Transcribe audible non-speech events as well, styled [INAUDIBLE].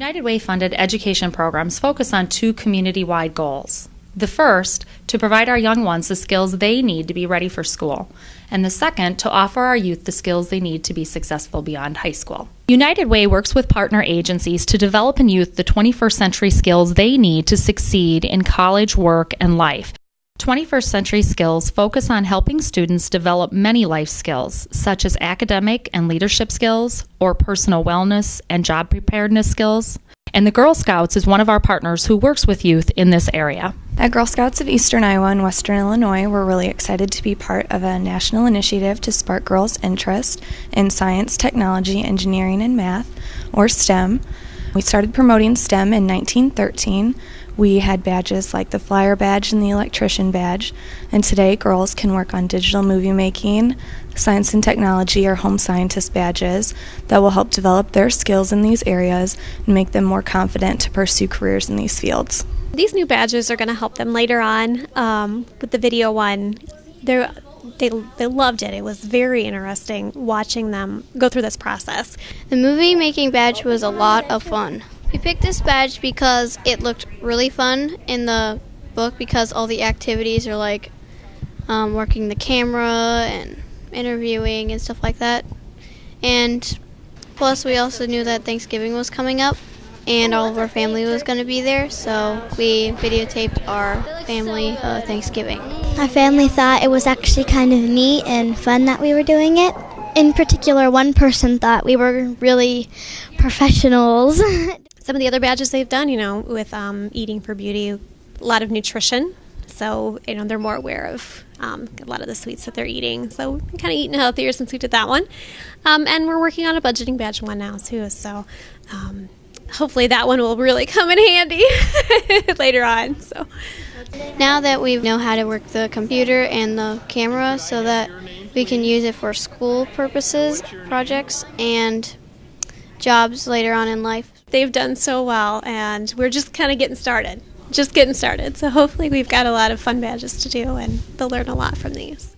United Way funded education programs focus on two community wide goals. The first, to provide our young ones the skills they need to be ready for school, and the second, to offer our youth the skills they need to be successful beyond high school. United Way works with partner agencies to develop in youth the 21st century skills they need to succeed in college, work, and life. 21st Century Skills focus on helping students develop many life skills, such as academic and leadership skills, or personal wellness and job preparedness skills. And the Girl Scouts is one of our partners who works with youth in this area. At Girl Scouts of Eastern Iowa and Western Illinois, we're really excited to be part of a national initiative to spark girls' interest in science, technology, engineering, and math, or STEM. We started promoting STEM in 1913 we had badges like the flyer badge and the electrician badge, and today girls can work on digital movie making, science and technology, or home scientist badges that will help develop their skills in these areas and make them more confident to pursue careers in these fields. These new badges are going to help them later on um, with the video one. They're they, they loved it. It was very interesting watching them go through this process. The movie making badge was a lot of fun. We picked this badge because it looked really fun in the book because all the activities are like um, working the camera and interviewing and stuff like that. And plus, we also knew that Thanksgiving was coming up and all of our family was going to be there, so we videotaped our family uh, Thanksgiving. Our family thought it was actually kind of neat and fun that we were doing it. In particular, one person thought we were really professionals. [LAUGHS] some of the other badges they've done, you know, with um, Eating for Beauty, a lot of nutrition. So, you know, they're more aware of um, a lot of the sweets that they're eating. So, we've kind of eating healthier since we did that one. Um, and we're working on a budgeting badge one now, too. So, um, hopefully that one will really come in handy [LAUGHS] later on. So, now that we know how to work the computer and the camera so that we can use it for school purposes, projects, and jobs later on in life. They've done so well, and we're just kind of getting started. Just getting started. So hopefully, we've got a lot of fun badges to do, and they'll learn a lot from these.